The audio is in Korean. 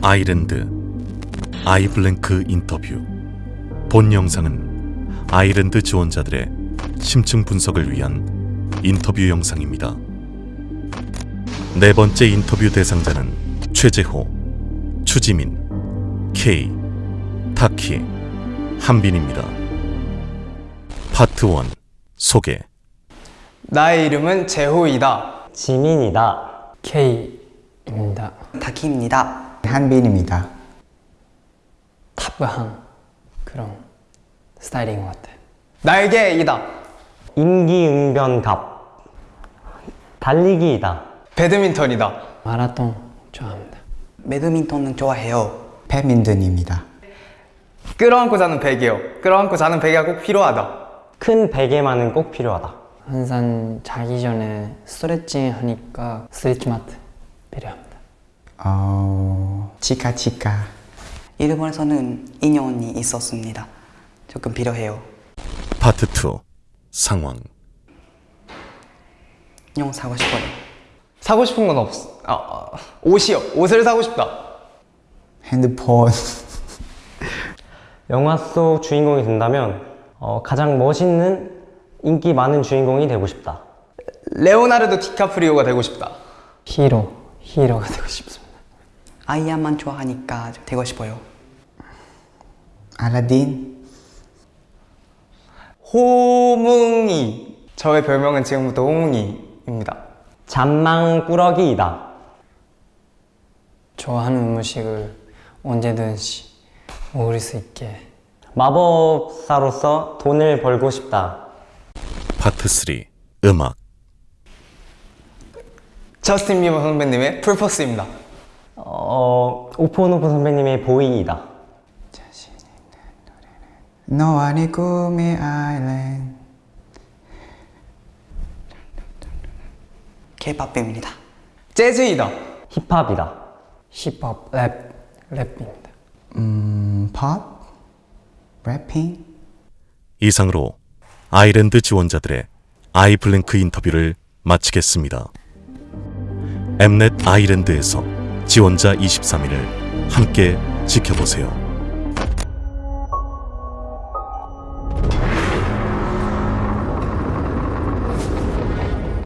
아이랜드 I Blank 인터뷰 본 영상은 아이랜드 지원자들의 심층 분석을 위한 인터뷰 영상입니다. 네 번째 인터뷰 대상자는 최재호, 추지민, K, 타키, 한빈입니다. 파트 1 소개 나의 이름은 제호이다. 지민이다. K입니다. 다키입니다. 한빈입니다. 타브한 그런 스타일인 것 같아요. 날개 이다. 임기응변갑. 달리기이다. 배드민턴이다. 마라톤 좋아합니다. 배드민턴은 좋아해요. 배민턴입니다. 끌어안고 자는 베개요. 끌어안고 자는 베개가 꼭 필요하다. 큰 베개만은 꼭 필요하다. 항상 자기 전에 스트레칭 하니까 스트레치 마트 필요합니다. 어, 치카치카. 일본에서는 인연이 있었습니다. 조금 필요해요. 파트 2 상황 인형 사고 싶어요. 사고 싶은 건 없. 아, 아, 옷이요. 옷을 사고 싶다. 핸드폰. 영화 속 주인공이 된다면 어, 가장 멋있는 인기 많은 주인공이 되고 싶다. 레오나르도 디카프리오가 되고 싶다. 히어로, 히어로가 되고 싶습니다. 아이언맨 좋아하니까 되고 싶어요. 알라딘. 호뭉이. 저의 별명은 지금부터 호뭉이입니다. 잔망꾸러기이다. 좋아하는 음식을 언제든지 먹을 수 있게 마법사로서 돈을 벌고 싶다. 파트 3 음악 저스틴 비버 선배님의 Purpose입니다. 어, 오프온오프 선배님의 boy이다. 너와 내 꿈의 아일랜드. 케이팝입니다. 재즈이다. 힙합이다. 힙합, 랩, 랩입니다. 음, 팝? 래핑? 이상으로 아이랜드 지원자들의 아이블랭크 인터뷰를 마치겠습니다. 엠넷 아이랜드에서 지원자 23일을 함께 지켜보세요.